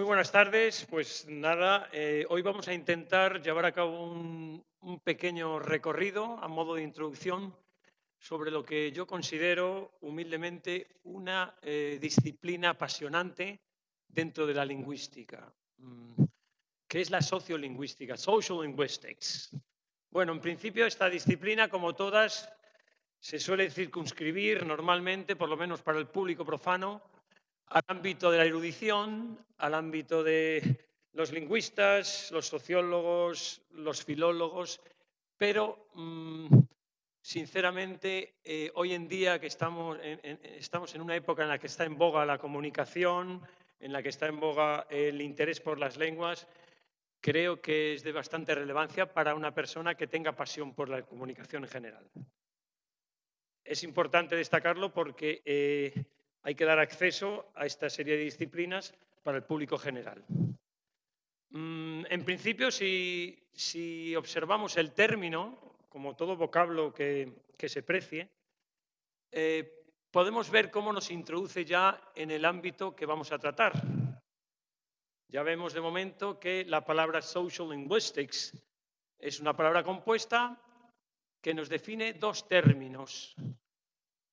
Muy buenas tardes. Pues nada, eh, hoy vamos a intentar llevar a cabo un, pequeño recorrido a modo de introducción sobre lo que yo considero humildemente una eh, disciplina apasionante dentro de la lingüística, mm, que es la sociolingüística, social linguistics. Bueno, en principio esta disciplina, como todas, se suele circunscribir normalmente, por lo menos para el público profano, al ámbito de la erudición, al ámbito de los lingüistas, los sociólogos, los filólogos, pero mm, sinceramente eh, hoy en día que estamos en, estamos en una época en la que está en boga la comunicación, en la que está en boga el interés por las lenguas, creo que es de bastante relevancia para una persona que tenga pasión por la comunicación en general. Es importante destacarlo porque eh, hay que dar acceso a esta serie de disciplinas para el público general. Mm, en principio, si, observamos el término, como todo vocablo que, se precie, eh, podemos ver cómo nos introduce ya en el ámbito que vamos a tratar. Ya vemos de momento que la palabra social linguistics es una palabra compuesta que nos define dos términos.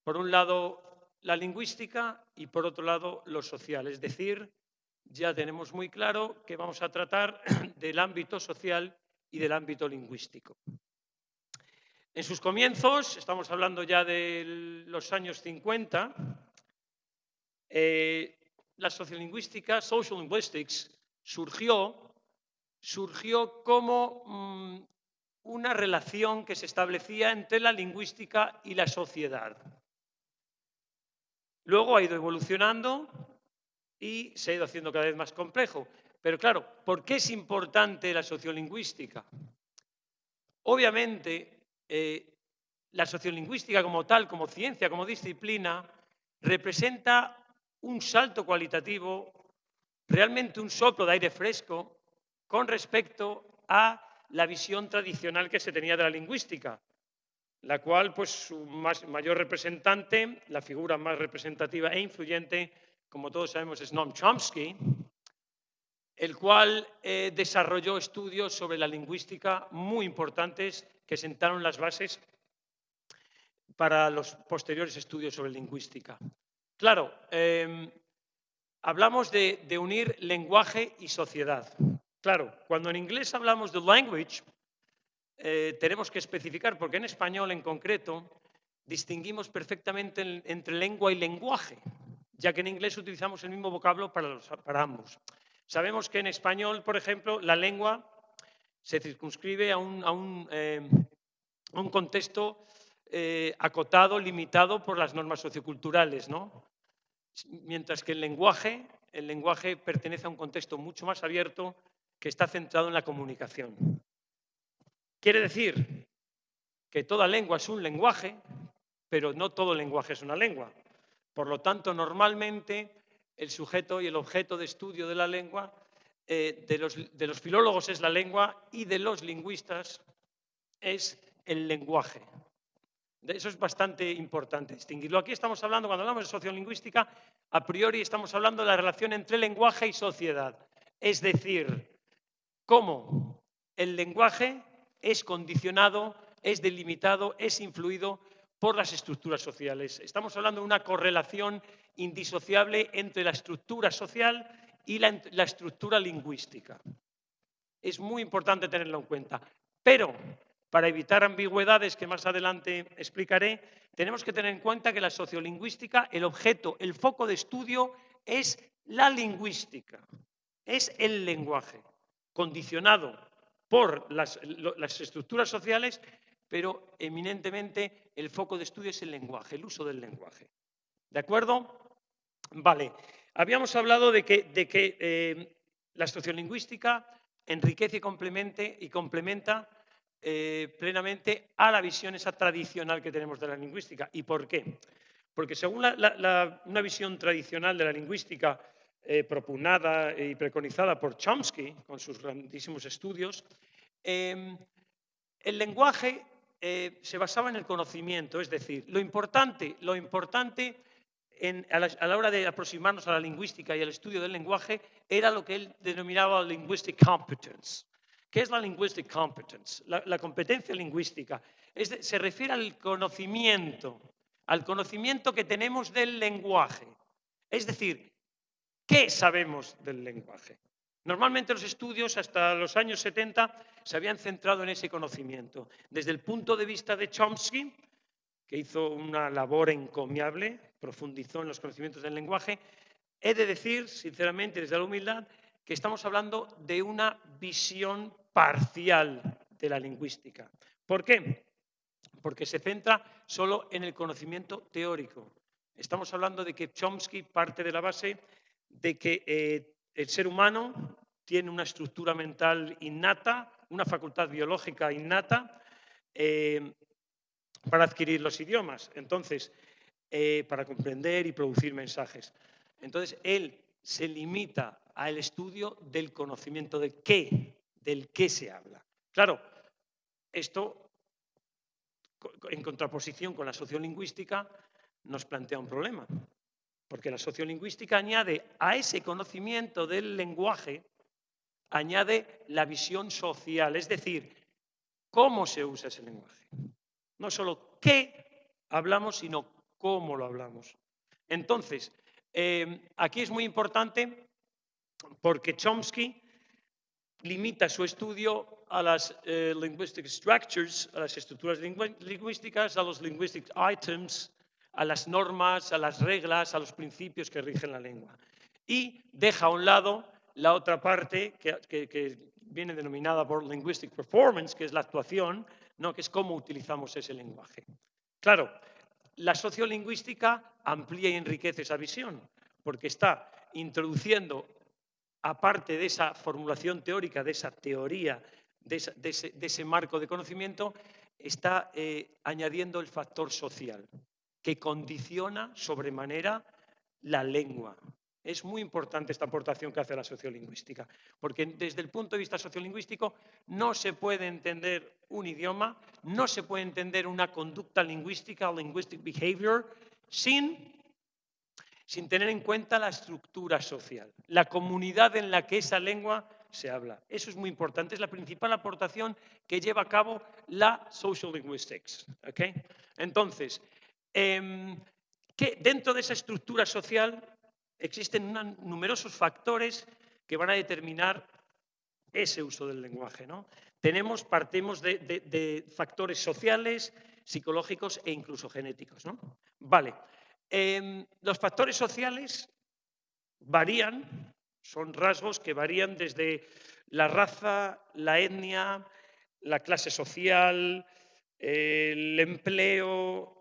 Por un lado, la lingüística y, por otro lado, lo social. Es decir, ya tenemos muy claro que vamos a tratar del ámbito social y del ámbito lingüístico. En sus comienzos, estamos hablando ya de los años 50, eh, la sociolingüística, social linguistics, surgió, surgió como mm, una relación que se establecía entre la lingüística y la sociedad. Luego ha ido evolucionando y se ha ido haciendo cada vez más complejo. Pero claro, ¿por qué es importante la sociolingüística? Obviamente, eh, la sociolingüística como tal, como ciencia, como disciplina, representa un salto cualitativo, realmente un soplo de aire fresco con respecto a la visión tradicional que se tenía de la lingüística la cual, pues, su mayor representante, la figura más representativa e influyente, como todos sabemos, es Noam Chomsky, el cual eh, desarrolló estudios sobre la lingüística muy importantes que sentaron las bases para los posteriores estudios sobre lingüística. Claro, em, hablamos de, de unir lenguaje y sociedad. Claro, cuando en inglés hablamos de language, eh, tenemos que especificar, porque en español en concreto distinguimos perfectamente entre lengua y lenguaje, ya que en inglés utilizamos el mismo vocablo para, para ambos. Sabemos que en español, por ejemplo, la lengua se circunscribe a un, eh, contexto eh, acotado, limitado por las normas socioculturales. Mientras que el lenguaje, el lenguaje pertenece a un contexto mucho más abierto que está centrado en la comunicación. Quiere decir que toda lengua es un lenguaje, pero no todo lenguaje es una lengua. Por lo tanto, normalmente el sujeto y el objeto de estudio de la lengua eh, de, los, de los filólogos es la lengua y de los lingüistas es el lenguaje. Eso es bastante importante distinguirlo. Aquí estamos hablando, cuando hablamos de sociolingüística, a priori estamos hablando de la relación entre lenguaje y sociedad. Es decir, cómo el lenguaje es condicionado, es delimitado, es influido por las estructuras sociales. Estamos hablando de una correlación indisociable entre la estructura social y la, estructura lingüística. Es muy importante tenerlo en cuenta. Pero, para evitar ambigüedades que más adelante explicaré, tenemos que tener en cuenta que la sociolingüística, el objeto, el foco de estudio es la lingüística, es el lenguaje, condicionado por las, estructuras sociales, pero eminentemente el foco de estudio es el lenguaje, el uso del lenguaje. ¿De acuerdo? Vale. Habíamos hablado de que, de que eh, la sociolingüística enriquece y, y complementa eh, plenamente a la visión esa tradicional que tenemos de la lingüística. ¿Y por qué? Porque según una visión tradicional de la lingüística eh, propugnada y preconizada por Chomsky con sus grandísimos estudios, em, el lenguaje eh, se basaba en el conocimiento, es decir, lo importante, lo importante a, la, hora de aproximarnos a la lingüística y al estudio del lenguaje era lo que él denominaba linguistic competence. ¿Qué es la linguistic competence? La, competencia lingüística se refiere al conocimiento, al conocimiento que tenemos del lenguaje. Es decir, ¿qué sabemos del lenguaje? Normalmente los estudios hasta los años 70 se habían centrado en ese conocimiento. Desde el punto de vista de Chomsky, que hizo una labor encomiable, profundizó en los conocimientos del lenguaje, he de decir, sinceramente, desde la humildad, que estamos hablando de una visión parcial de la lingüística. ¿Por qué? Porque se centra solo en el conocimiento teórico. Estamos hablando de que Chomsky parte de la base de que eh, el ser humano tiene una estructura mental innata, una facultad biológica innata eh, para adquirir los idiomas, entonces, eh, para comprender y producir mensajes. Entonces, él se limita al estudio del conocimiento de qué, del qué se habla. Claro, esto, en contraposición con la sociolingüística, nos plantea un problema, porque la sociolingüística añade a ese conocimiento del lenguaje, añade la visión social, es decir, cómo se usa ese lenguaje. No solo qué hablamos, sino cómo lo hablamos. Entonces, em, aquí es muy importante porque Chomsky limita su estudio a las eh, linguistic structures, a las estructuras lingüísticas, a los linguistic items, a las normas, a las reglas, a los principios que rigen la lengua. Y deja a un lado la otra parte que, viene denominada por linguistic performance, que es la actuación, ¿no? que es cómo utilizamos ese lenguaje. Claro, la sociolingüística amplía y enriquece esa visión, porque está introduciendo, aparte de esa formulación teórica, de esa teoría, de, ese, marco de conocimiento, está eh, añadiendo el factor social, que condiciona sobremanera la lengua. Es muy importante esta aportación que hace la sociolingüística, porque desde el punto de vista sociolingüístico no se puede entender un idioma, no se puede entender una conducta lingüística, linguistic behavior, sin, sin tener en cuenta la estructura social, la comunidad en la que esa lengua se habla. Eso es muy importante, es la principal aportación que lleva a cabo la social linguistics. Entonces, em, que dentro de esa estructura social existen numerosos factores que van a determinar ese uso del lenguaje. ¿no? Tenemos, partimos de, factores sociales, psicológicos e incluso genéticos. ¿no? Vale. Em, los factores sociales varían, son rasgos que varían desde la raza, la etnia, la clase social, el empleo,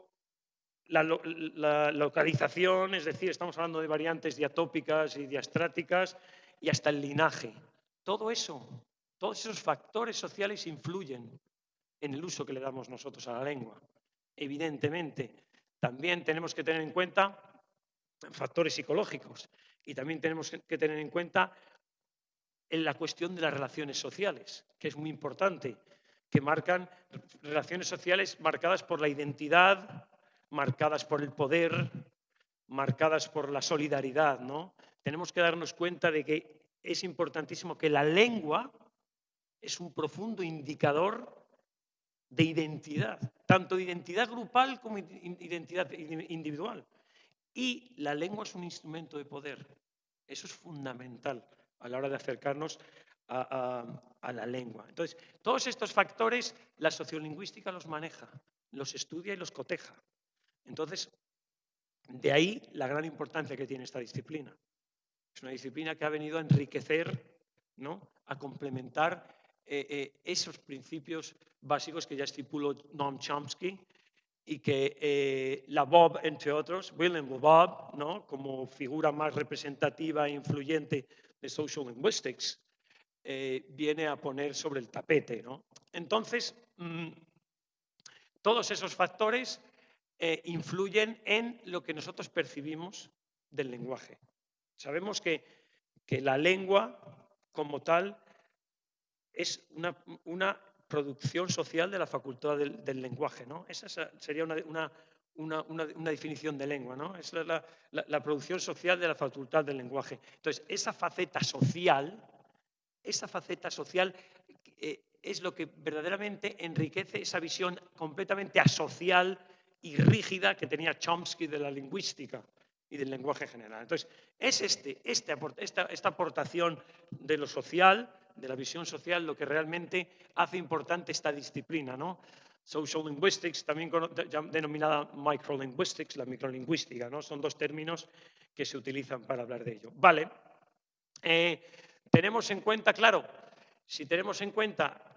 la, localización, es decir, estamos hablando de variantes diatópicas y diastráticas y hasta el linaje. Todo eso, todos esos factores sociales influyen en el uso que le damos nosotros a la lengua. Evidentemente, también tenemos que tener en cuenta factores psicológicos y también tenemos que tener en cuenta la cuestión de las relaciones sociales, que es muy importante, que marcan relaciones sociales marcadas por la identidad, marcadas por el poder, marcadas por la solidaridad, ¿no? Tenemos que darnos cuenta de que es importantísimo que la lengua es un profundo indicador de identidad, tanto de identidad grupal como de identidad individual. Y la lengua es un instrumento de poder. Eso es fundamental a la hora de acercarnos a, a la lengua. Entonces, todos estos factores la sociolingüística los maneja, los estudia y los coteja. Entonces, de ahí la gran importancia que tiene esta disciplina. Es una disciplina que ha venido a enriquecer, ¿no? a complementar eh, eh, esos principios básicos que ya estipuló Noam Chomsky y que eh, la Bob, entre otros, William Bob, ¿no? como figura más representativa e influyente de social linguistics, viene a poner sobre el tapete. ¿no? Entonces, mm, todos esos factores eh, influyen en lo que nosotros percibimos del lenguaje. Sabemos que, que la lengua, como tal, es una, una, producción social de la facultad del, lenguaje. ¿no? Esa sería una, una, definición de lengua, ¿no? Es la, producción social de la facultad del lenguaje. Entonces, esa faceta social, esa faceta social eh, es lo que verdaderamente enriquece esa visión completamente asocial y rígida que tenía Chomsky de la lingüística y del lenguaje general. Entonces, es este, este esta, aportación de lo social, de la visión social, lo que realmente hace importante esta disciplina, ¿no? Social linguistics, también denominada microlinguistics, la microlingüística, ¿no? Son dos términos que se utilizan para hablar de ello. Vale. Eh, tenemos en cuenta, claro, si tenemos en cuenta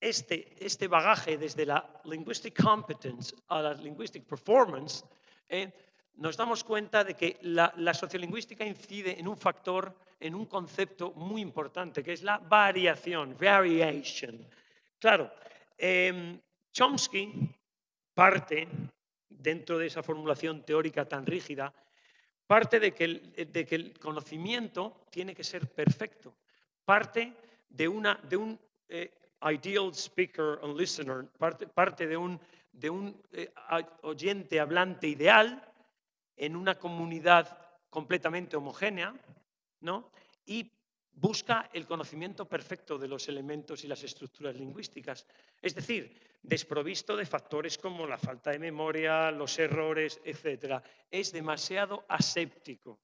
este, este bagaje desde la linguistic competence a la linguistic performance, eh, nos damos cuenta de que la, sociolingüística incide en un factor, en un concepto muy importante, que es la variación, variation. Claro, em, Chomsky parte, dentro de esa formulación teórica tan rígida, parte de que el, conocimiento tiene que ser perfecto, parte de, una, de un eh, ideal speaker and listener, parte, de un, de un eh, oyente hablante ideal, en una comunidad completamente homogénea, ¿no? Y busca el conocimiento perfecto de los elementos y las estructuras lingüísticas, es decir, desprovisto de factores como la falta de memoria, los errores, etc. Es demasiado aséptico,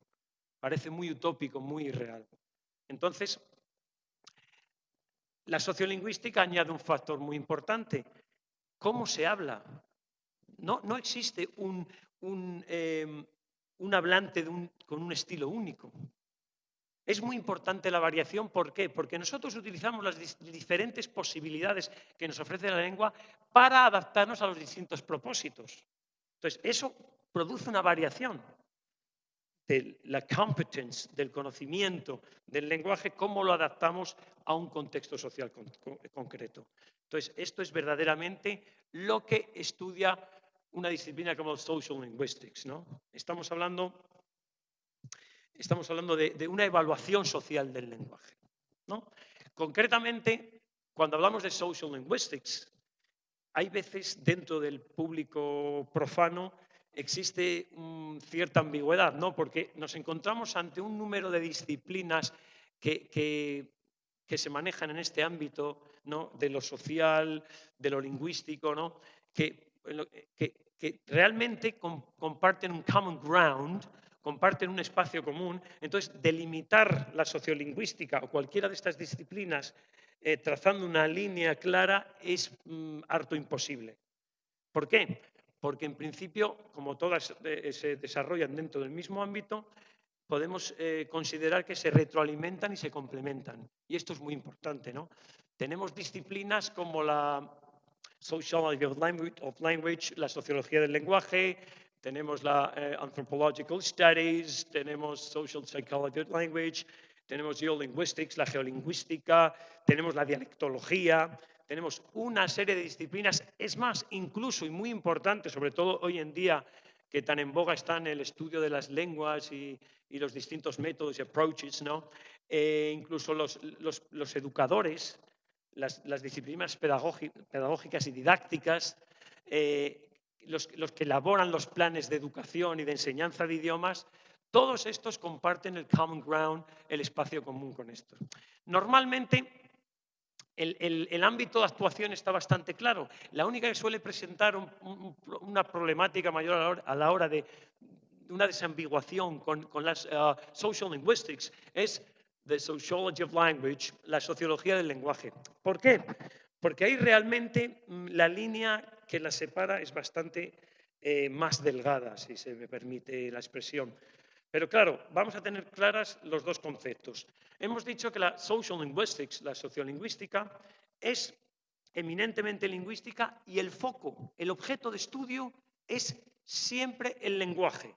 parece muy utópico, muy irreal. Entonces, la sociolingüística añade un factor muy importante, ¿cómo se habla? No, no existe un, Em, un, hablante con un estilo único. Es muy importante la variación, ¿por qué? Porque nosotros utilizamos las diferentes posibilidades que nos ofrece la lengua para adaptarnos a los distintos propósitos. Entonces, eso produce una variación de la competence, del conocimiento del lenguaje, cómo lo adaptamos a un contexto social concreto. Entonces, esto es verdaderamente lo que estudia una disciplina como social linguistics. ¿no? Estamos hablando, estamos hablando de, una evaluación social del lenguaje. ¿no? Concretamente, cuando hablamos de social linguistics, hay veces dentro del público profano existe cierta ambigüedad, ¿no? porque nos encontramos ante un número de disciplinas que, que, se manejan en este ámbito ¿no? de lo social, de lo lingüístico, ¿no? que realmente comparten un common ground, comparten un espacio común. Entonces, delimitar la sociolingüística o cualquiera de estas disciplinas eh, trazando una línea clara es mm, harto imposible. ¿Por qué? Porque en principio, como todas eh, se desarrollan dentro del mismo ámbito, podemos eh, considerar que se retroalimentan y se complementan. Y esto es muy importante, ¿no? Tenemos disciplinas como la Sociology of Language, la sociología del lenguaje, tenemos la eh, Anthropological Studies, tenemos Social Psychology of Language, tenemos Geolinguistics, la geolingüística, tenemos la dialectología, tenemos una serie de disciplinas, es más, incluso y muy importante, sobre todo hoy en día, que tan en boga están el estudio de las lenguas y, los distintos métodos y approaches, ¿no? Eh, incluso los, los educadores las, disciplinas pedagógicas y didácticas, eh, los, que elaboran los planes de educación y de enseñanza de idiomas, todos estos comparten el common ground, el espacio común con estos. Normalmente, el, ámbito de actuación está bastante claro. La única que suele presentar una problemática mayor a la hora, de una desambiguación con, las uh, social linguistics es The Sociology of Language, la sociología del lenguaje. ¿Por qué? Porque ahí realmente mm, la línea que la separa es bastante eh, más delgada, si se me permite la expresión. Pero claro, vamos a tener claras los dos conceptos. Hemos dicho que la social linguistics, la sociolingüística, es eminentemente lingüística y el foco, el objeto de estudio es siempre el lenguaje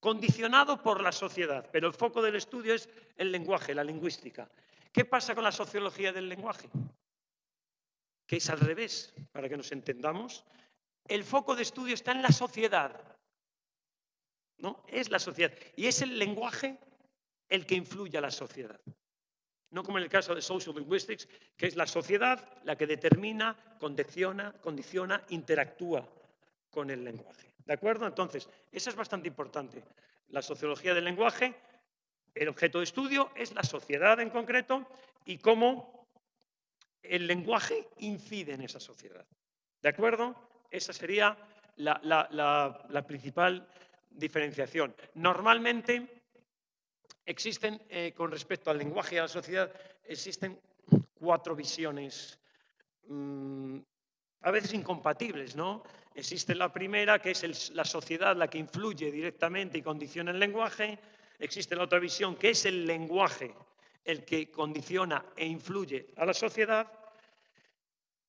condicionado por la sociedad, pero el foco del estudio es el lenguaje, la lingüística. ¿Qué pasa con la sociología del lenguaje? Que es al revés, para que nos entendamos. El foco de estudio está en la sociedad. ¿No? Es la sociedad. Y es el lenguaje el que influye a la sociedad. No como en el caso de Social Linguistics, que es la sociedad la que determina, condiciona, condiciona interactúa con el lenguaje. ¿De acuerdo? Entonces, eso es bastante importante. La sociología del lenguaje, el objeto de estudio es la sociedad en concreto y cómo el lenguaje incide en esa sociedad. ¿De acuerdo? Esa sería la, principal diferenciación. Normalmente existen, eh, con respecto al lenguaje y a la sociedad, existen cuatro visiones mm, a veces incompatibles, ¿no? Existe la primera, que es la sociedad la que influye directamente y condiciona el lenguaje. Existe la otra visión, que es el lenguaje el que condiciona e influye a la sociedad.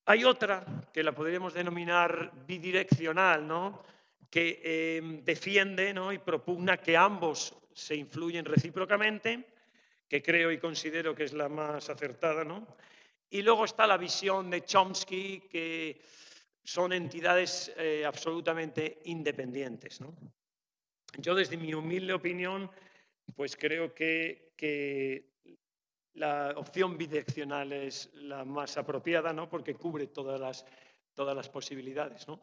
Hay otra, que la podríamos denominar bidireccional, ¿no? Que eh, defiende y propugna que ambos se influyen recíprocamente, que creo y considero que es la más acertada. ¿no? Y luego está la visión de Chomsky, que son entidades eh, absolutamente independientes. Yo, desde mi humilde opinión, pues creo que, la opción bidireccional es la más apropiada, ¿no? porque cubre todas las, todas las posibilidades. ¿no?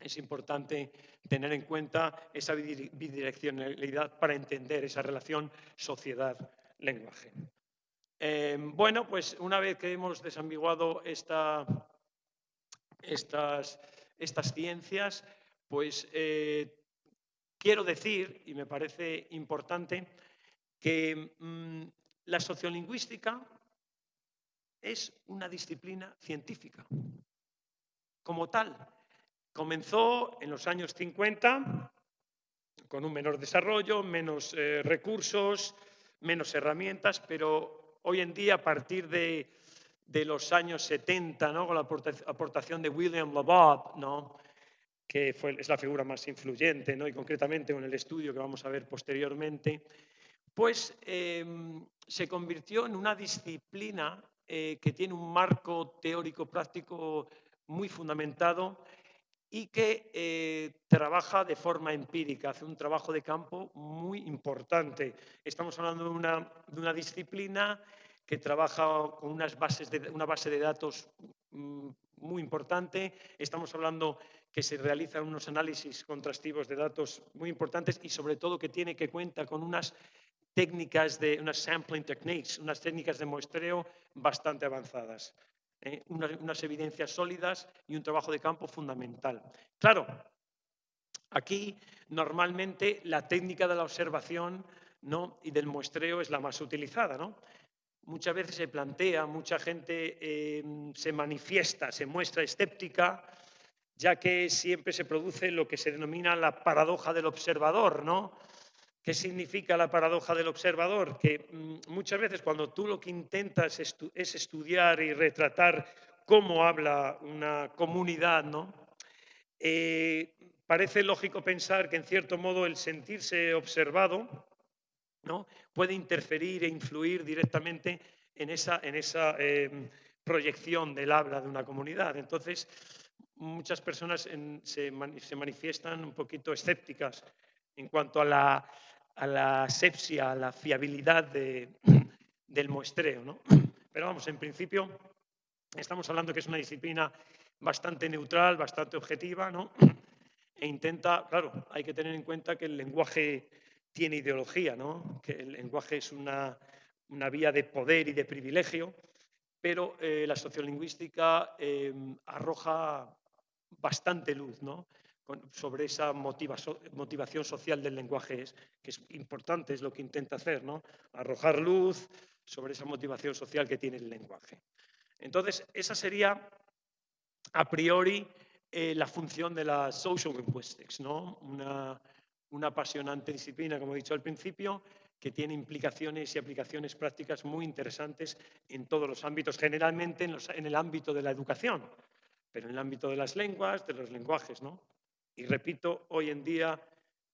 Es importante tener en cuenta esa bidireccionalidad para entender esa relación sociedad-lenguaje. Em, bueno, pues una vez que hemos desambiguado estas, ciencias, pues eh, quiero decir, y me parece importante, que mm, la sociolingüística es una disciplina científica. Como tal, comenzó en los años 50 con un menor desarrollo, menos eh, recursos, menos herramientas, pero hoy en día, a partir de, los años 70, ¿no? con la aportación de William Labob, ¿no? que fue, es la figura más influyente, ¿no? y concretamente con el estudio que vamos a ver posteriormente, pues em, se convirtió en una disciplina eh, que tiene un marco teórico práctico muy fundamentado y que eh, trabaja de forma empírica, hace un trabajo de campo muy importante. Estamos hablando de una, disciplina que trabaja con unas bases de, una base de datos mm, muy importante. Estamos hablando que se realizan unos análisis contrastivos de datos muy importantes y sobre todo que tiene que cuenta con unas técnicas de unas sampling techniques, unas técnicas de muestreo bastante avanzadas. ¿Eh? unas, evidencias sólidas y un trabajo de campo fundamental. Claro, aquí normalmente la técnica de la observación ¿no? y del muestreo es la más utilizada. ¿no? Muchas veces se plantea, mucha gente eh, se manifiesta, se muestra escéptica, ya que siempre se produce lo que se denomina la paradoja del observador, ¿no? ¿Qué significa la paradoja del observador? Que mm, muchas veces cuando tú lo que intentas es estudiar y retratar cómo habla una comunidad, ¿no? Eh, parece lógico pensar que en cierto modo el sentirse observado ¿no? puede interferir e influir directamente en esa, en esa em, proyección del habla de una comunidad. Entonces, muchas personas se, se manifiestan un poquito escépticas en cuanto a la a la asepsia, a la fiabilidad del muestreo. ¿no? Pero vamos, en principio estamos hablando que es una disciplina bastante neutral, bastante objetiva, ¿no? e intenta, claro, hay que tener en cuenta que el lenguaje tiene ideología, ¿no? que el lenguaje es una, vía de poder y de privilegio, pero eh, la sociolingüística eh, arroja bastante luz, ¿no? Sobre esa motivación social del lenguaje, que es importante, es lo que intenta hacer, ¿no? arrojar luz sobre esa motivación social que tiene el lenguaje. Entonces, esa sería a priori eh, la función de la social linguistics, ¿no? una, apasionante disciplina, como he dicho al principio, que tiene implicaciones y aplicaciones prácticas muy interesantes en todos los ámbitos, generalmente en, en el ámbito de la educación, pero en el ámbito de las lenguas, de los lenguajes, ¿no? Y repito, hoy en día,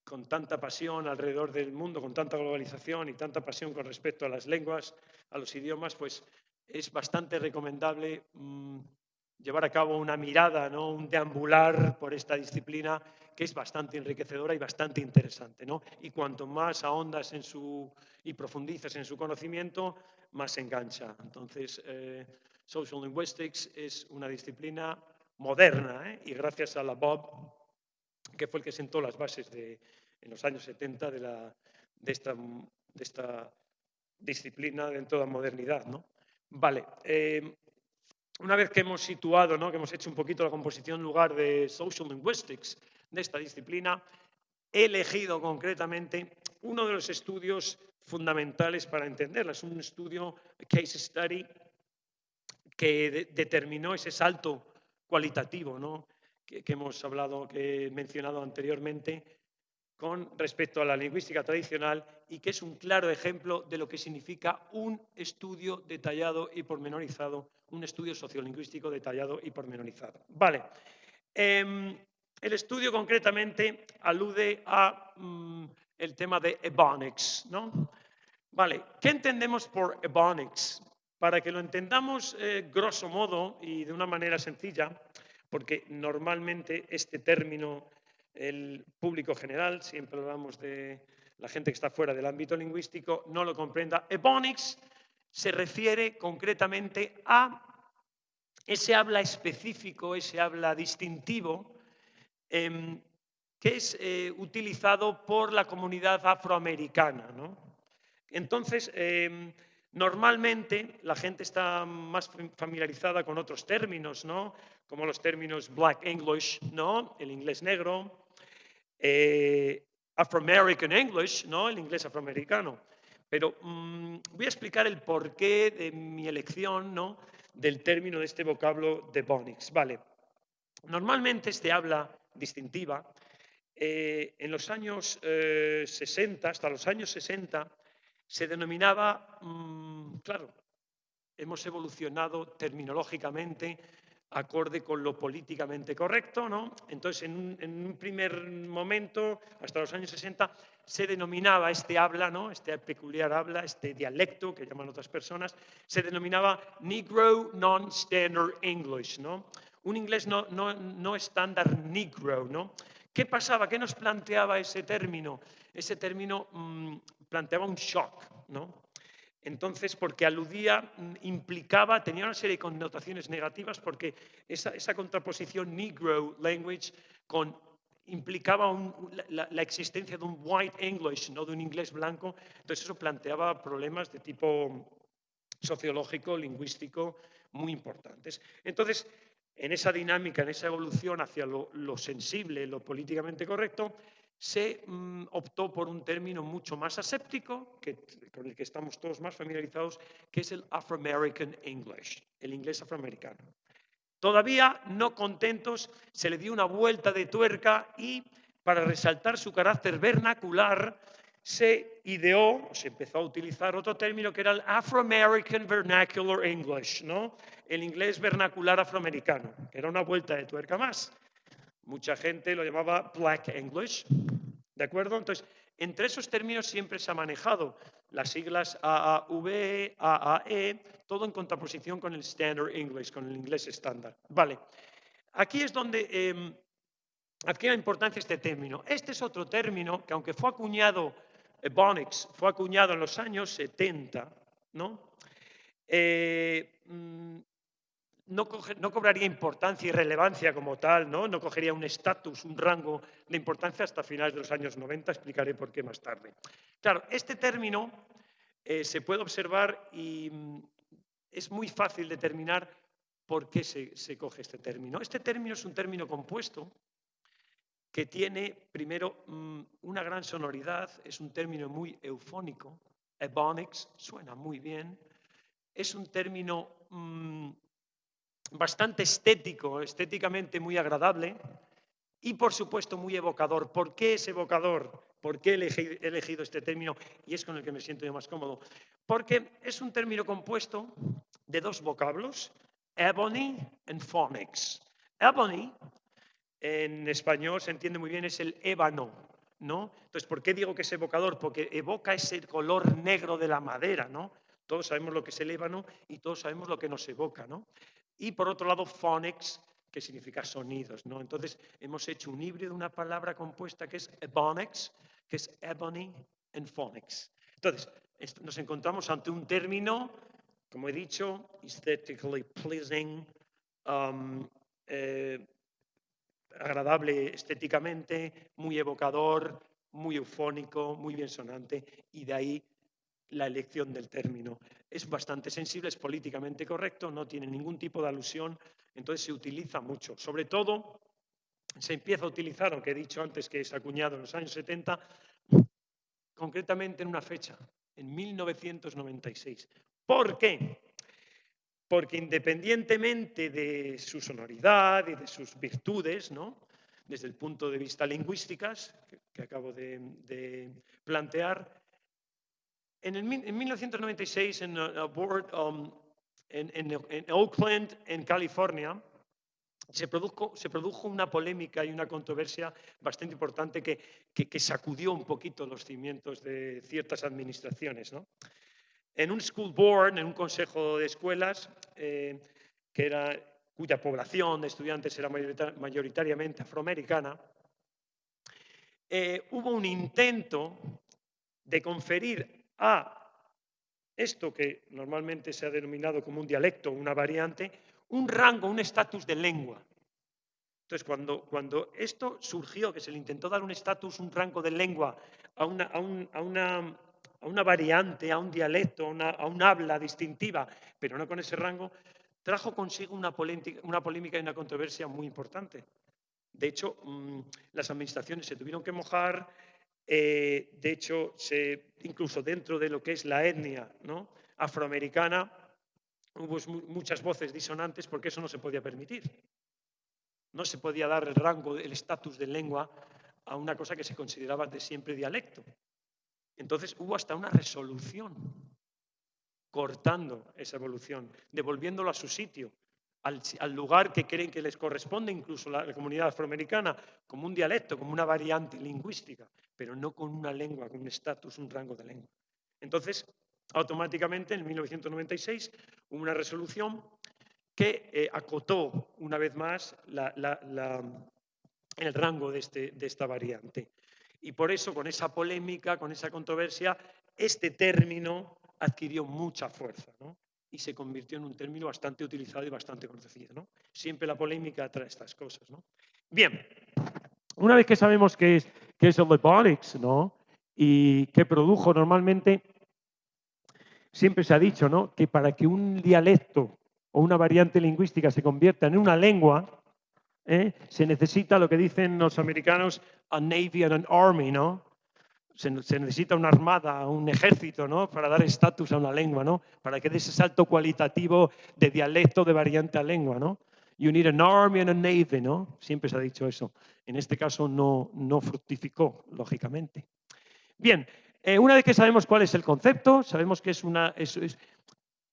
con tanta pasión alrededor del mundo, con tanta globalización y tanta pasión con respecto a las lenguas, a los idiomas, pues es bastante recomendable mm, llevar a cabo una mirada, ¿no? un deambular por esta disciplina que es bastante enriquecedora y bastante interesante. ¿no? Y cuanto más ahondas en su, y profundizas en su conocimiento, más engancha. Entonces, eh, Social Linguistics es una disciplina moderna ¿eh? y gracias a la Bob que fue el que sentó las bases de, en los años 70 de, la, de, esta, de esta disciplina dentro de la modernidad. ¿no? Vale, eh, una vez que hemos situado, ¿no? que hemos hecho un poquito la composición lugar de Social Linguistics de esta disciplina, he elegido concretamente uno de los estudios fundamentales para entenderla. Es un estudio, case study, que determinó ese salto cualitativo ¿no? Que, hemos hablado, que he mencionado anteriormente, con respecto a la lingüística tradicional y que es un claro ejemplo de lo que significa un estudio detallado y pormenorizado, un estudio sociolingüístico detallado y pormenorizado. Vale. Em, el estudio concretamente alude a mm, el tema de Ebonics, ¿no? Vale, ¿qué entendemos por Ebonics? Para que lo entendamos eh, grosso modo y de una manera sencilla, porque normalmente este término, el público general, siempre hablamos de la gente que está fuera del ámbito lingüístico, no lo comprenda. Ebonics se refiere concretamente a ese habla específico, ese habla distintivo, em, que es eh, utilizado por la comunidad afroamericana. Entonces, em, normalmente la gente está más familiarizada con otros términos, ¿no? como los términos Black English, ¿no? el inglés negro, eh, Afro-American English, ¿no? el inglés afroamericano. Pero mm, voy a explicar el porqué de mi elección ¿no? del término de este vocablo de Bonix. Vale. Normalmente este habla distintiva eh, en los años 60, eh, hasta los años 60, se denominaba, mm, claro, hemos evolucionado terminológicamente acorde con lo políticamente correcto, ¿no? Entonces, en un, primer momento, hasta los años 60, se denominaba este habla, ¿no? Este peculiar habla, este dialecto que llaman otras personas, se denominaba Negro Non-Standard English, ¿no? Un inglés no, no, no estándar negro, ¿no? ¿Qué pasaba? ¿Qué nos planteaba ese término? Ese término mm, planteaba un shock, ¿no? Entonces, porque aludía, mm, implicaba, tenía una serie de connotaciones negativas porque esa, contraposición negro language implicaba la, existencia de un white English, no de un inglés blanco. Entonces eso planteaba problemas de tipo sociológico, lingüístico, muy importantes. Entonces, en esa dinámica, en esa evolución hacia lo sensible, lo políticamente correcto, se mm, optó por un término mucho más aséptico, que, con el que estamos todos más familiarizados, que es el Afro-American English, el inglés afroamericano. Todavía no contentos, se le dio una vuelta de tuerca y, para resaltar su carácter vernacular, se ideó, se empezó a utilizar otro término que era el Afro-American Vernacular English, ¿no? el inglés vernacular afroamericano, era una vuelta de tuerca más. Mucha gente lo llamaba Black English, ¿de acuerdo? Entonces, entre esos términos siempre se ha manejado las siglas AAV, AAE, todo en contraposición con el Standard English, con el inglés estándar. Vale, aquí es donde eh, adquiere importancia este término. Este es otro término que aunque fue acuñado, Ebonics, fue acuñado en los años 70, ¿no? Eh, mm, no, cobraría importancia y relevancia como tal, ¿no? no cogería un estatus, un rango de importancia hasta finales de los años 90, explicaré por qué más tarde. Claro, este término eh, se puede observar y mm, es muy fácil determinar por qué se, coge este término. Este término es un término compuesto que tiene, primero, mm, una gran sonoridad, es un término muy eufónico, ebonics, suena muy bien, es un término mm, bastante estético, estéticamente muy agradable y por supuesto muy evocador. ¿Por qué es evocador? ¿Por qué he elegido este término? Y es con el que me siento yo más cómodo. Porque es un término compuesto de dos vocablos, ebony and phonics. Ebony, en español se entiende muy bien, es el ébano, ¿no? Entonces, ¿por qué digo que es evocador? Porque evoca ese color negro de la madera, ¿no? Todos sabemos lo que es el ébano y todos sabemos lo que nos evoca, ¿no? Y por otro lado, phonics, que significa sonidos. ¿no? Entonces, hemos hecho un híbrido una palabra compuesta que es ebonics, que es ebony and phonics. Entonces, nos encontramos ante un término, como he dicho, aesthetically pleasing, um, eh, agradable estéticamente, muy evocador, muy eufónico, muy bien sonante, y de ahí la elección del término. Es bastante sensible, es políticamente correcto, no tiene ningún tipo de alusión, entonces se utiliza mucho. Sobre todo, se empieza a utilizar, aunque he dicho antes que es acuñado en los años 70, concretamente en una fecha, en 1996. ¿Por qué? Porque independientemente de su sonoridad y de sus virtudes, ¿no? desde el punto de vista lingüísticas, que, acabo de, plantear, en, el, en 1996 en, um, en, Oakland, en California, se produjo, se produjo, una polémica y una controversia bastante importante que, que, sacudió un poquito los cimientos de ciertas administraciones. ¿no? En un school board, en un consejo de escuelas, eh, que era cuya población de estudiantes era mayoritariamente afroamericana, eh, hubo un intento de conferir a esto que normalmente se ha denominado como un dialecto, una variante, un rango, un estatus de lengua. Entonces, cuando, cuando, esto surgió, que se le intentó dar un estatus, un rango de lengua a una, a, una, a una, variante, a un dialecto, a un habla distintiva, pero no con ese rango, trajo consigo una polémica, y una controversia muy importante. De hecho, mm, las administraciones se tuvieron que mojar, eh, de hecho, incluso dentro de lo que es la etnia afroamericana, hubo muchas voces disonantes porque eso no se podía permitir. No se podía dar el rango, el estatus de lengua a una cosa que se consideraba de siempre dialecto. Entonces hubo hasta una resolución cortando esa evolución, devolviéndolo a su sitio, al, lugar que creen que les corresponde incluso la, comunidad afroamericana, como un dialecto, como una variante lingüística, pero no con una lengua, con un estatus, un rango de lengua. Entonces, automáticamente, en 1996, hubo una resolución que eh, acotó una vez más el rango de, este, de esta variante. Y por eso, con esa polémica, con esa controversia, este término adquirió mucha fuerza y se convirtió en un término bastante utilizado y bastante conocido. Siempre la polémica trae estas cosas. Bien, una vez que sabemos qué es, qué es el Ebonics ¿no? y qué produjo normalmente, siempre se ha dicho ¿no? que para que un dialecto o una variante lingüística se convierta en una lengua, ¿eh? se necesita lo que dicen los americanos a navy and an army, ¿no? Se, necesita una armada, un ejército, ¿no? Para dar estatus a una lengua, ¿no? Para que dé ese salto cualitativo de dialecto de variante a lengua, ¿no? You need an army and a navy, ¿no? Siempre se ha dicho eso. En este caso no, no fructificó, lógicamente. Bien, eh, una vez que sabemos cuál es el concepto, sabemos que es una,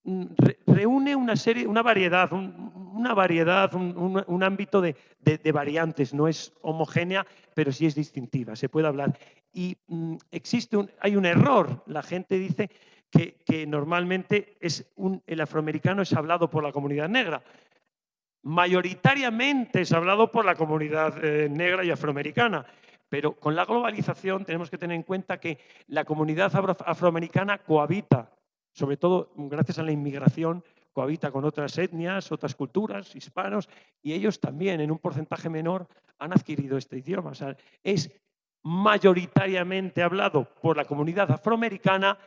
Mm, reúne una serie, una variedad, una variedad, un, ámbito de, variantes. No es homogénea, pero sí es distintiva. Se puede hablar. Y mm, existe un, hay un error. La gente dice que, normalmente es el afroamericano es hablado por la comunidad negra. Mayoritariamente es hablado por la comunidad eh, negra y afroamericana. Pero con la globalización tenemos que tener en cuenta que la comunidad afroamericana cohabita sobre todo gracias a la inmigración, cohabita con otras etnias, otras culturas, hispanos, y ellos también, en un porcentaje menor, han adquirido este idioma. es mayoritariamente hablado por la comunidad afroamericana,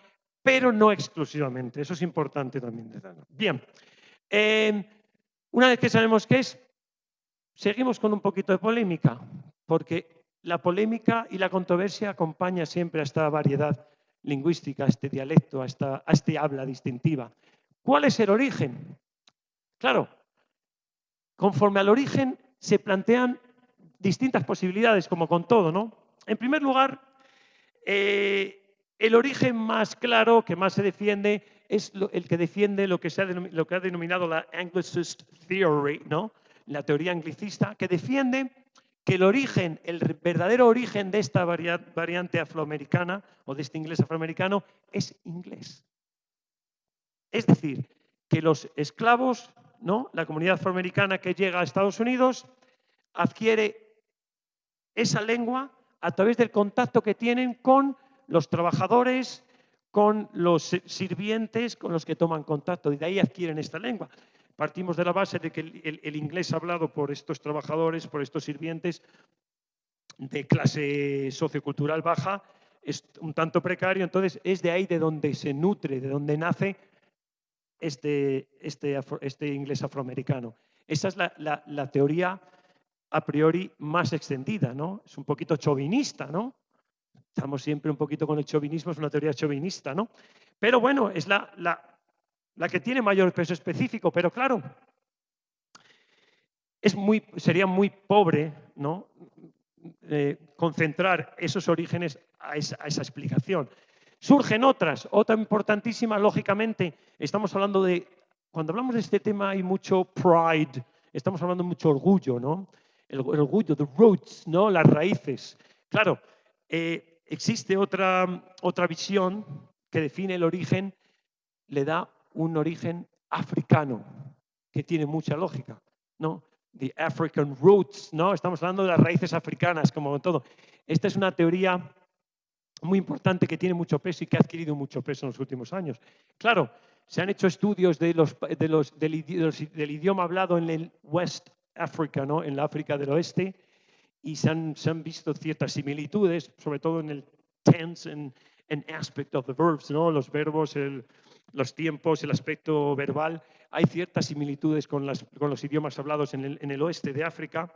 pero no exclusivamente. Eso es importante también. Bien, eh, una vez que sabemos qué es, seguimos con un poquito de polémica, porque la polémica y la controversia acompaña siempre a esta variedad lingüística, a este dialecto, a, esta, este habla distintiva. ¿Cuál es el origen? Claro, conforme al origen se plantean distintas posibilidades, como con todo, ¿no? En primer lugar, eh, el origen más claro, que más se defiende, es el que defiende lo que, se ha, lo que ha denominado la Anglicist Theory, ¿no? la teoría anglicista, que defiende que el origen, el verdadero origen de esta variante afroamericana o de este inglés afroamericano es inglés. Es decir, que los esclavos, ¿no? la comunidad afroamericana que llega a Estados Unidos, adquiere esa lengua a través del contacto que tienen con los trabajadores, con los sirvientes con los que toman contacto, y de ahí adquieren esta lengua. partimos de la base de que el, inglés hablado por estos trabajadores, por estos sirvientes de clase sociocultural baja, es un tanto precario, entonces es de ahí de donde se nutre, de donde nace este, este, este inglés afroamericano. Esa es la, teoría a priori más extendida, ¿no? Es un poquito chauvinista, ¿no? Estamos siempre un poquito con el chauvinismo, es una teoría chauvinista, ¿no? Pero bueno, es la, la que tiene mayor peso específico, pero claro, es muy, sería muy pobre ¿no? Eh, concentrar esos orígenes a esa, explicación. Surgen otras, otra importantísima, lógicamente, estamos hablando de, cuando hablamos de este tema hay mucho pride, estamos hablando de mucho orgullo, ¿no? El, orgullo, the roots, ¿no? Las raíces. Claro, eh, existe otra, otra visión que define el origen, le da un origen africano, que tiene mucha lógica, ¿no? The African roots, ¿no? Estamos hablando de las raíces africanas, como todo. Esta es una teoría muy importante que tiene mucho peso y que ha adquirido mucho peso en los últimos años. Claro, se han hecho estudios de los, de los, del, idioma hablado en el West Africa, ¿no? en la África del Oeste, y se han, visto ciertas similitudes, sobre todo en el tense and, aspect of the verbs, ¿no? los verbos, el, los tiempos, el aspecto verbal, hay ciertas similitudes con, los idiomas hablados en el, oeste de África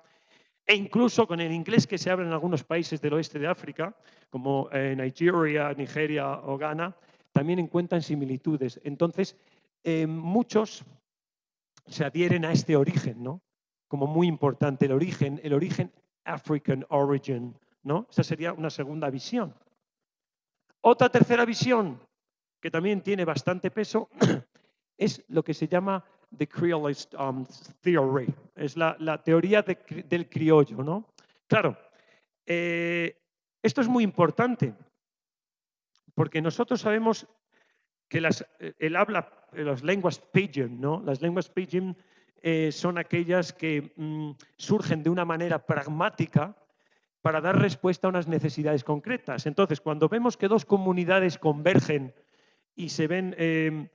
e incluso con el inglés que se habla en algunos países del oeste de África, como eh, Nigeria, Nigeria o Ghana, también encuentran similitudes. Entonces, eh, muchos se adhieren a este origen, ¿no? Como muy importante, el origen, el origen African origin, ¿no? Esa sería una segunda visión. Otra tercera visión, que también tiene bastante peso, es lo que se llama the Creolist um, theory, es la, teoría del criollo. ¿no? Claro, eh, esto es muy importante, porque nosotros sabemos que las, eh, el habla, eh, las lenguas pidgin, ¿no? las lenguas pidgin son aquellas que mm, surgen de una manera pragmática para dar respuesta a unas necesidades concretas. Entonces, cuando vemos que dos comunidades convergen y se ven em,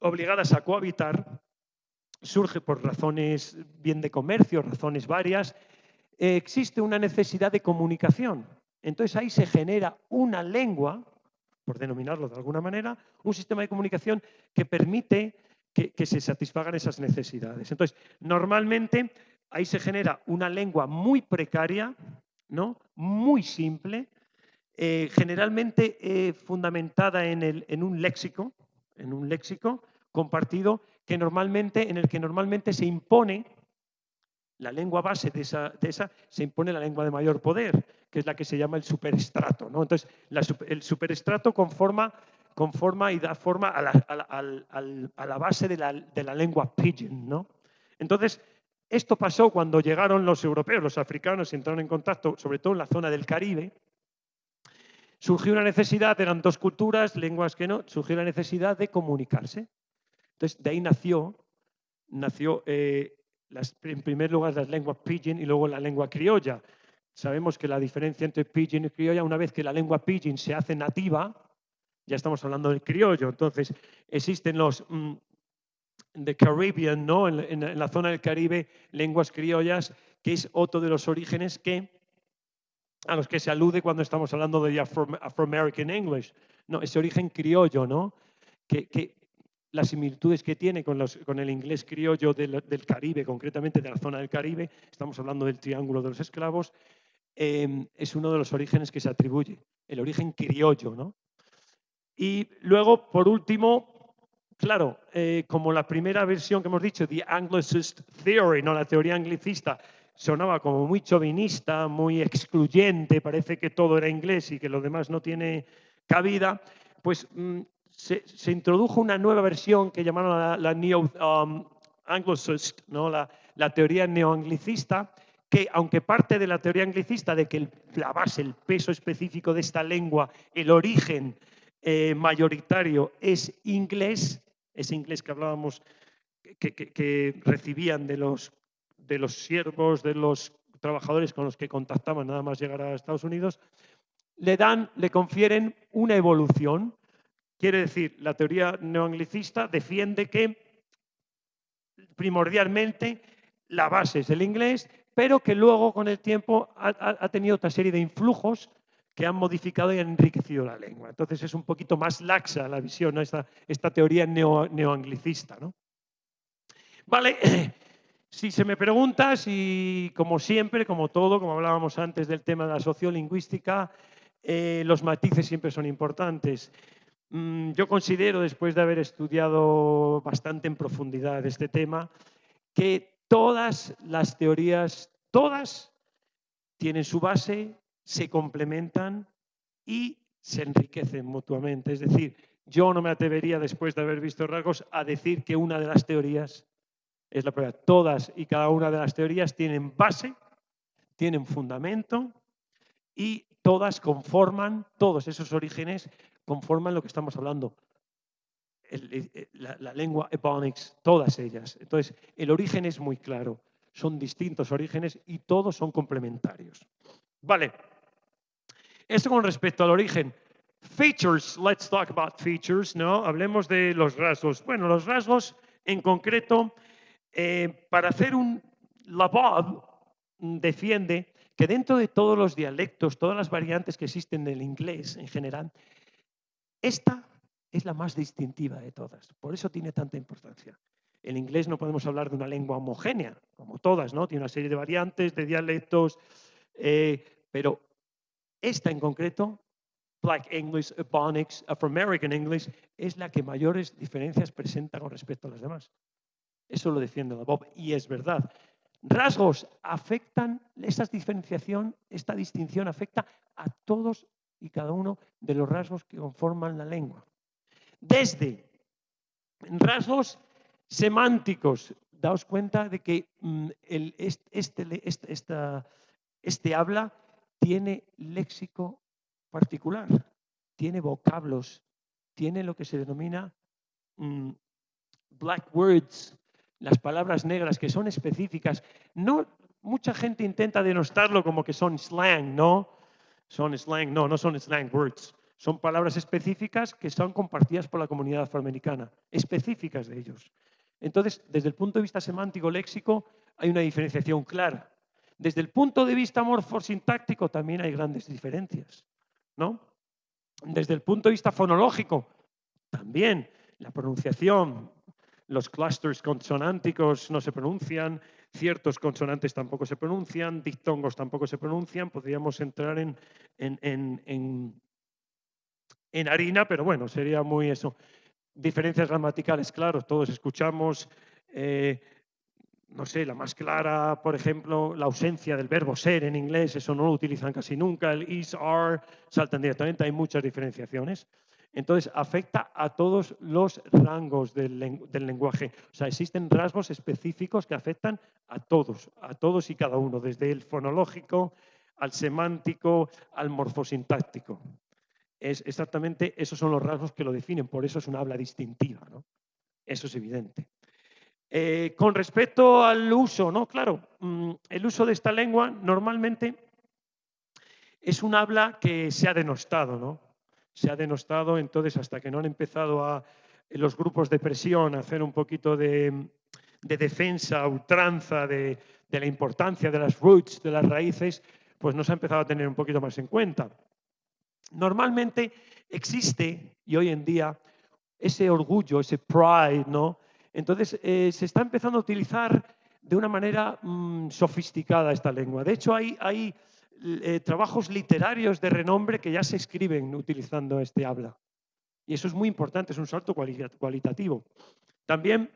obligadas a cohabitar, surge por razones bien de comercio, razones varias, eh, existe una necesidad de comunicación. Entonces ahí se genera una lengua, por denominarlo de alguna manera, un sistema de comunicación que permite que, se satisfagan esas necesidades. Entonces, normalmente ahí se genera una lengua muy precaria, ¿no? muy simple, eh, generalmente eh, fundamentada en, un léxico, en un léxico compartido que normalmente, en el que normalmente se impone la lengua base de esa, se impone la lengua de mayor poder, que es la que se llama el superestrato. ¿no? Entonces, el superestrato conforma, conforma y da forma a la, base de la, lengua pidgin. ¿no? Entonces, esto pasó cuando llegaron los europeos, los africanos, y entraron en contacto, sobre todo en la zona del Caribe, surgió una necesidad, eran dos culturas, lenguas que no, surgió la necesidad de comunicarse. Entonces, de ahí nació, nació eh, en primer lugar las lenguas pidgin y luego la lengua criolla. Sabemos que la diferencia entre pidgin y criolla, una vez que la lengua pidgin se hace nativa, ya estamos hablando del criollo. Entonces, existen los mm, de Caribbean, ¿no? en la zona del Caribe, lenguas criollas, que es otro de los orígenes que a los que se alude cuando estamos hablando de Afro-American English. No, ese origen criollo, ¿no? Que, las similitudes que tiene con, los, con el inglés criollo del, Caribe, concretamente de la zona del Caribe, estamos hablando del Triángulo de los Esclavos, em, es uno de los orígenes que se atribuye, el origen criollo, ¿no? Y luego, por último, claro, eh, como la primera versión que hemos dicho, the Anglicist Theory, no la teoría anglicista, sonaba como muy chauvinista, muy excluyente, parece que todo era inglés y que lo demás no tiene cabida, pues mm, se, introdujo una nueva versión que llamaron la, neo um, anglicist, ¿no? la, teoría neoanglicista, que aunque parte de la teoría anglicista de que la base, el peso específico de esta lengua, el origen eh, mayoritario es inglés, ese inglés que hablábamos, que recibían de los de los siervos, de los trabajadores con los que contactaban nada más llegar a Estados Unidos, le dan, le confieren una evolución. Quiere decir, la teoría neoanglicista defiende que primordialmente la base es el inglés, pero que luego con el tiempo ha, tenido otra serie de influjos que han modificado y han enriquecido la lengua. Entonces es un poquito más laxa la visión, esta, teoría neo, neoanglicista. ¿no? Vale, si se me pregunta, si como siempre, como todo, como hablábamos antes del tema de la sociolingüística, eh, los matices siempre son importantes. Mm, yo considero, después de haber estudiado bastante en profundidad este tema, que todas las teorías, todas tienen su base, se complementan y se enriquecen mutuamente. Es decir, yo no me atrevería, después de haber visto rasgos, a decir que una de las teorías es la prueba. Todas y cada una de las teorías tienen base, tienen fundamento y todas conforman, todos esos orígenes conforman lo que estamos hablando. la, lengua Ebonics, todas ellas. Entonces, el origen es muy claro. Son distintos orígenes y todos son complementarios. Vale. Esto con respecto al origen. Features, let's talk about features, ¿no? Hablemos de los rasgos. Bueno, los rasgos en concreto, eh, para hacer un... La defiende que dentro de todos los dialectos, todas las variantes que existen del inglés en general, esta es la más distintiva de todas. Por eso tiene tanta importancia. En inglés no podemos hablar de una lengua homogénea, como todas, ¿no? Tiene una serie de variantes, de dialectos, eh, pero esta en concreto, Black English, Ebonics, Afro-American English, es la que mayores diferencias presenta con respecto a las demás. Eso lo defiende la Bob y es verdad. Rasgos afectan, esta diferenciación, esta distinción afecta a todos y cada uno de los rasgos que conforman la lengua. Desde rasgos semánticos, daos cuenta de que mm, este, este, este, habla tiene léxico particular, tiene vocablos, tiene lo que se denomina mm, black words, las palabras negras que son específicas. No, mucha gente intenta denostarlo como que son slang, ¿no? son slang, no, no son slang words, son palabras específicas que son compartidas por la comunidad afroamericana, específicas de ellos. Entonces, desde el punto de vista semántico léxico, hay una diferenciación clara. Desde el punto de vista morfosintáctico también hay grandes diferencias, ¿no? Desde el punto de vista fonológico, también la pronunciación, los clusters consonánticos no se pronuncian, ciertos consonantes tampoco se pronuncian, dictongos tampoco se pronuncian, podríamos entrar en, en, harina, pero bueno, sería muy eso. Diferencias gramaticales, claro, todos escuchamos, eh, no sé, la más clara, por ejemplo, la ausencia del verbo ser en inglés, eso no lo utilizan casi nunca, el is, are, saltan directamente, hay muchas diferenciaciones. Entonces, afecta a todos los rangos del, lenguaje. O sea, existen rasgos específicos que afectan a todos, a todos y cada uno, desde el fonológico al semántico, al morfosintáctico. Es exactamente esos son los rasgos que lo definen, por eso es una habla distintiva. ¿no? Eso es evidente. Eh, con respecto al uso, ¿no? Claro, mm, el uso de esta lengua normalmente es un habla que se ha denostado, ¿no? se ha denostado, entonces hasta que no han empezado a los grupos de presión a hacer un poquito de, defensa, ultranza de, la importancia de las roots, de las raíces, pues no se ha empezado a tener un poquito más en cuenta. Normalmente existe, y hoy en día, ese orgullo, ese pride, ¿no? Entonces eh, se está empezando a utilizar de una manera mm, sofisticada esta lengua. De hecho, hay, eh, trabajos literarios de renombre que ya se escriben utilizando este habla. Y eso es muy importante, es un salto cualitativo. También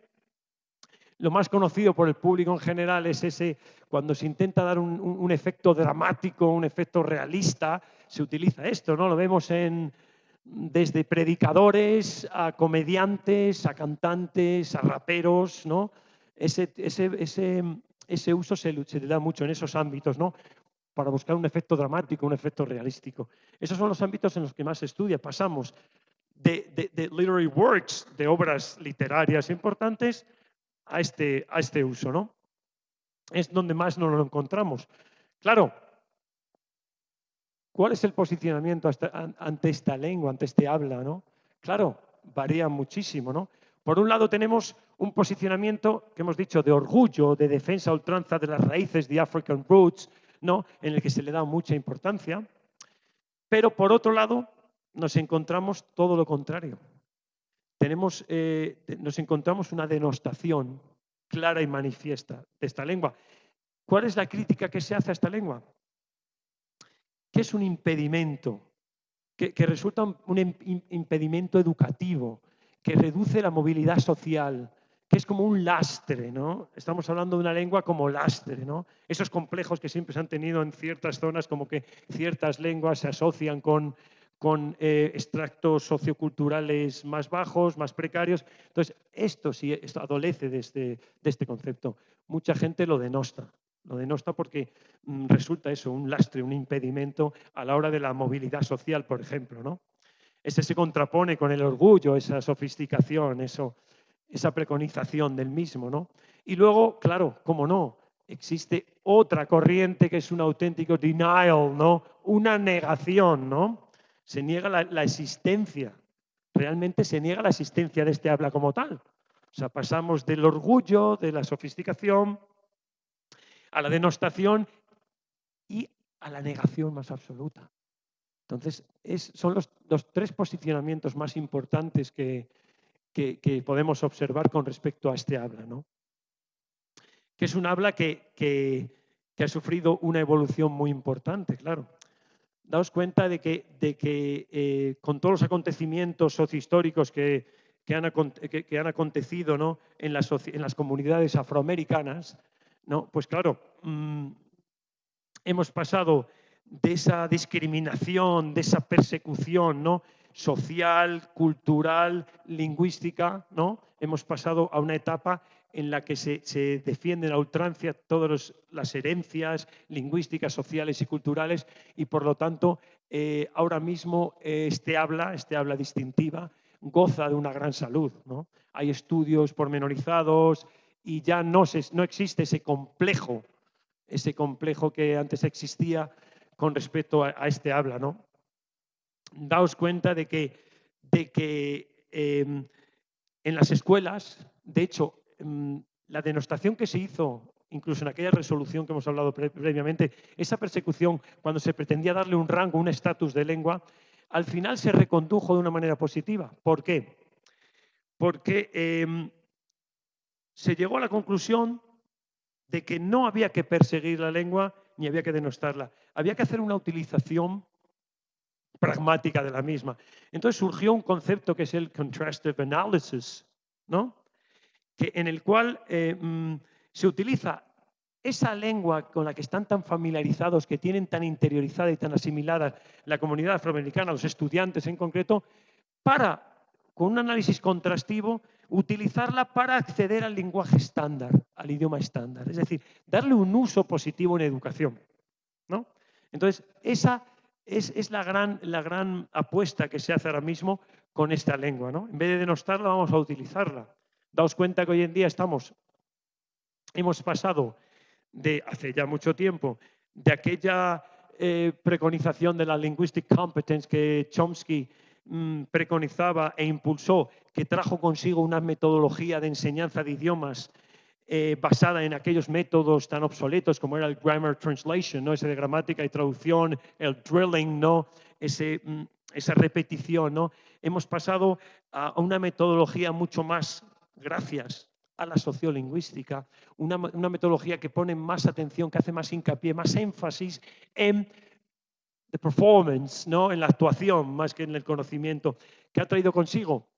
lo más conocido por el público en general es ese, cuando se intenta dar un, efecto dramático, un efecto realista, se utiliza esto, ¿no? Lo vemos en, desde predicadores a comediantes, a cantantes, a raperos, ¿no? Ese, ese, uso se, se, da mucho en esos ámbitos, ¿no? para buscar un efecto dramático, un efecto realístico. Esos son los ámbitos en los que más se estudia. Pasamos de, literary works, de obras literarias importantes, a este, a este uso. ¿no? Es donde más nos lo encontramos. Claro, ¿cuál es el posicionamiento ante esta lengua, ante este habla? ¿no? Claro, varía muchísimo. ¿no? Por un lado tenemos un posicionamiento que hemos dicho de orgullo, de defensa ultranza de las raíces de African Roots, ¿no? en el que se le da mucha importancia. Pero por otro lado, nos encontramos todo lo contrario. Tenemos, eh, nos encontramos una denostación clara y manifiesta de esta lengua. ¿Cuál es la crítica que se hace a esta lengua? Que es un impedimento, que, resulta un, impedimento educativo, que reduce la movilidad social, que es como un lastre, ¿no? Estamos hablando de una lengua como lastre, ¿no? Esos complejos que siempre se han tenido en ciertas zonas, como que ciertas lenguas se asocian con, con eh, extractos socioculturales más bajos, más precarios. Entonces, esto sí esto adolece de este, de este concepto. Mucha gente lo denosta, lo denosta porque mm, resulta eso, un lastre, un impedimento a la hora de la movilidad social, por ejemplo, ¿no? Ese se contrapone con el orgullo, esa sofisticación, eso, esa preconización del mismo, ¿no? Y luego, claro, cómo no, existe otra corriente que es un auténtico denial, ¿no? Una negación, ¿no? Se niega la, existencia, realmente se niega la existencia de este habla como tal. O sea, pasamos del orgullo, de la sofisticación, a la denostación y a la negación más absoluta. Entonces, son los, tres posicionamientos más importantes que, podemos observar con respecto a este habla, ¿no? que es un habla que, ha sufrido una evolución muy importante, claro. Daos cuenta de que, eh, con todos los acontecimientos sociohistóricos que, han, acontecido ¿no? en, las, comunidades afroamericanas, ¿no? pues claro, mm, hemos pasado de esa discriminación, de esa persecución, ¿no? social, cultural, lingüística, ¿no? Hemos pasado a una etapa en la que se, se defienden a ultrancia todas las herencias lingüísticas, sociales y culturales y por lo tanto eh, ahora mismo este habla, este habla distintiva, goza de una gran salud. ¿no? Hay estudios pormenorizados y ya no, no existe ese complejo, ese complejo que antes existía con respecto a, a este habla. ¿no? daos cuenta de que, de que em, en las escuelas, de hecho, em, la denostación que se hizo, incluso en aquella resolución que hemos hablado previamente, esa persecución, cuando se pretendía darle un rango, un estatus de lengua, al final se recondujo de una manera positiva. ¿Por qué? Porque em, se llegó a la conclusión de que no había que perseguir la lengua ni había que denostarla. Había que hacer una utilización pragmática de la misma. Entonces surgió un concepto que es el contrastive analysis, ¿no? que, en el cual eh, mm, se utiliza esa lengua con la que están tan familiarizados, que tienen tan interiorizada y tan asimilada la comunidad afroamericana, los estudiantes en concreto, para, con un análisis contrastivo, utilizarla para acceder al lenguaje estándar, al idioma estándar. Es decir, darle un uso positivo en educación. ¿no? Entonces, esa es, la, gran, la, gran, apuesta que se hace ahora mismo con esta lengua. ¿no? En vez de denostarla, vamos a utilizarla. Daos cuenta que hoy en día estamos, hemos pasado de hace ya mucho tiempo, de aquella eh, preconización de la linguistic competence que Chomsky mm, preconizaba e impulsó, que trajo consigo una metodología de enseñanza de idiomas eh, basada en aquellos métodos tan obsoletos como era el grammar translation, ¿no? ese de gramática y traducción, el drilling, ¿no? ese, mm, esa repetición. ¿no? Hemos pasado a una metodología mucho más, gracias a la sociolingüística, una, una metodología que pone más atención, que hace más hincapié, más énfasis en the performance, ¿no? en la actuación más que en el conocimiento, que ha traído consigo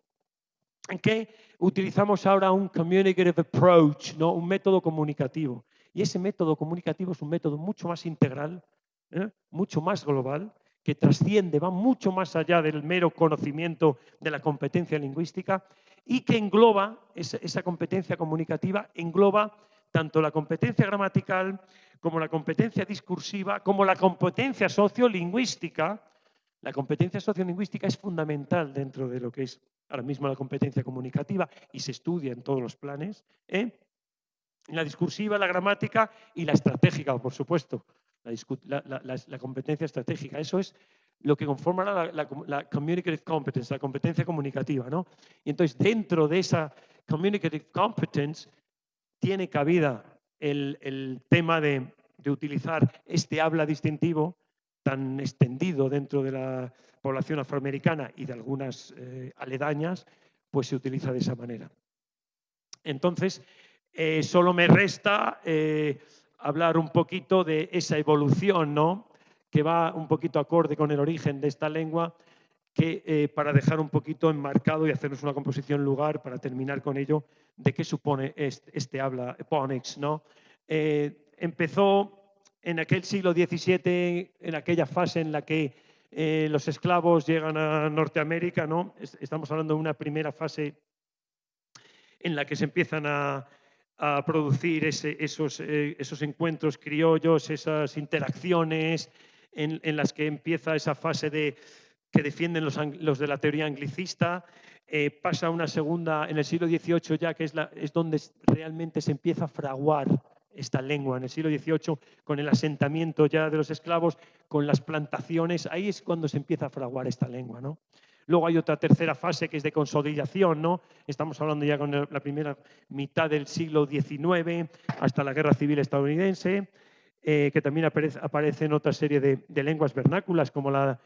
en que utilizamos ahora un communicative approach, ¿no? un método comunicativo. Y ese método comunicativo es un método mucho más integral, ¿eh? mucho más global, que trasciende, va mucho más allá del mero conocimiento de la competencia lingüística y que engloba, esa competencia comunicativa, engloba tanto la competencia gramatical como la competencia discursiva, como la competencia sociolingüística. La competencia sociolingüística es fundamental dentro de lo que es ahora mismo la competencia comunicativa y se estudia en todos los planes, ¿eh? la discursiva, la gramática y la estratégica, por supuesto, la, competencia estratégica. Eso es lo que conforma la, la, communicative competence, la competencia comunicativa. ¿no? Y entonces dentro de esa communicative competence tiene cabida el, tema de, de, utilizar este habla distintivo tan extendido dentro de la población afroamericana y de algunas eh, aledañas, pues se utiliza de esa manera. Entonces, eh, solo me resta eh, hablar un poquito de esa evolución, ¿no? que va un poquito acorde con el origen de esta lengua, que eh, para dejar un poquito enmarcado y hacernos una composición lugar, para terminar con ello, de qué supone este, habla Ponix. ¿no? empezó en aquel siglo XVII, en aquella fase en la que los esclavos llegan a Norteamérica, ¿no? estamos hablando de una primera fase en la que se empiezan a, producir esos, eh, esos, encuentros criollos, esas interacciones en, las que empieza esa fase de, que defienden los, de la teoría anglicista. Eh, pasa una segunda en el siglo XVIII ya, que es, donde realmente se empieza a fraguar esta lengua. En el siglo XVIII, con el asentamiento ya de los esclavos, con las plantaciones, ahí es cuando se empieza a fraguar esta lengua. ¿no? Luego hay otra tercera fase que es de consolidación, ¿no? Estamos hablando ya con la primera mitad del siglo XIX hasta la Guerra Civil estadounidense, eh, que también aparece, en otra serie de, lenguas vernáculas como la,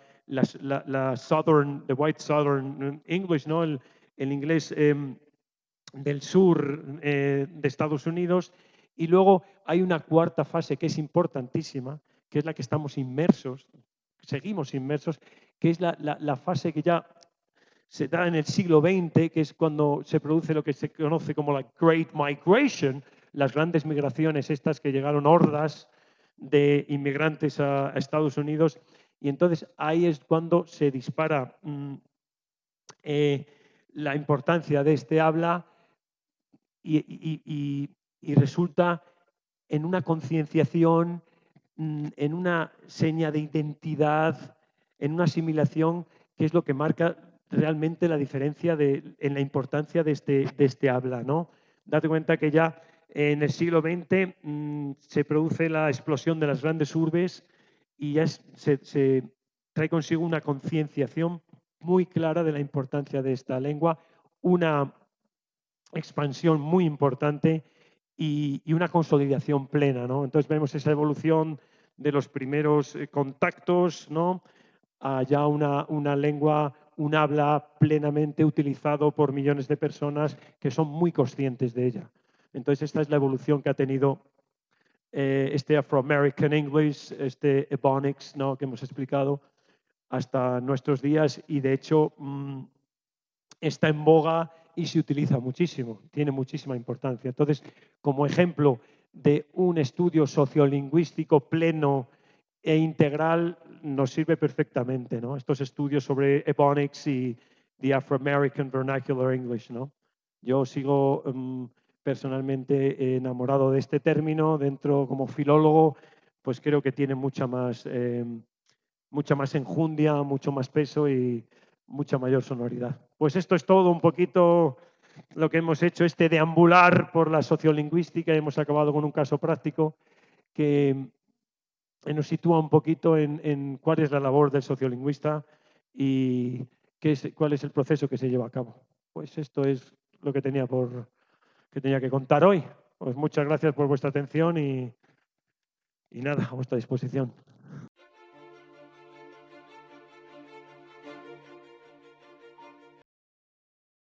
Southern, the White Southern English, ¿no? El, inglés em, del sur eh, de Estados Unidos. Y luego hay una cuarta fase que es importantísima, que es la que estamos inmersos, seguimos inmersos, que es la, fase que ya se da en el siglo XX, que es cuando se produce lo que se conoce como la Great Migration, las grandes migraciones estas que llegaron hordas de inmigrantes a, Estados Unidos. Y entonces ahí es cuando se dispara mm, eh, la importancia de este habla y resulta en una concienciación, mm, en una seña de identidad, en una asimilación que es lo que marca realmente la diferencia en la importancia de este, de este habla. ¿no? Date cuenta que ya en el siglo XX mm, se produce la explosión de las grandes urbes y ya se, trae consigo una concienciación muy clara de la importancia de esta lengua, una expansión muy importante y, una consolidación plena. ¿no? Entonces vemos esa evolución de los primeros eh, contactos, ¿no? ya una, una lengua, un habla plenamente utilizado por millones de personas que son muy conscientes de ella. Entonces, esta es la evolución que ha tenido eh, este Afro-American English, este Ebonics, ¿no? que hemos explicado, hasta nuestros días y, de hecho, mm, está en boga y se utiliza muchísimo, tiene muchísima importancia. Entonces, como ejemplo de un estudio sociolingüístico pleno e integral nos sirve perfectamente, ¿no? Estos estudios sobre Ebonics y the Afro-American Vernacular English, ¿no? Yo sigo em, personalmente enamorado de este término, dentro como filólogo, pues creo que tiene mucha más, em, mucha más enjundia, mucho más peso y mucha mayor sonoridad. Pues esto es todo un poquito lo que hemos hecho, este deambular por la sociolingüística. Hemos acabado con un caso práctico que nos sitúa un poquito en, cuál es la labor del sociolingüista y qué cuál es el proceso que se lleva a cabo. Pues esto es lo que tenía, por, que, tenía que contar hoy. Pues muchas gracias por vuestra atención y, y nada, a vuestra disposición.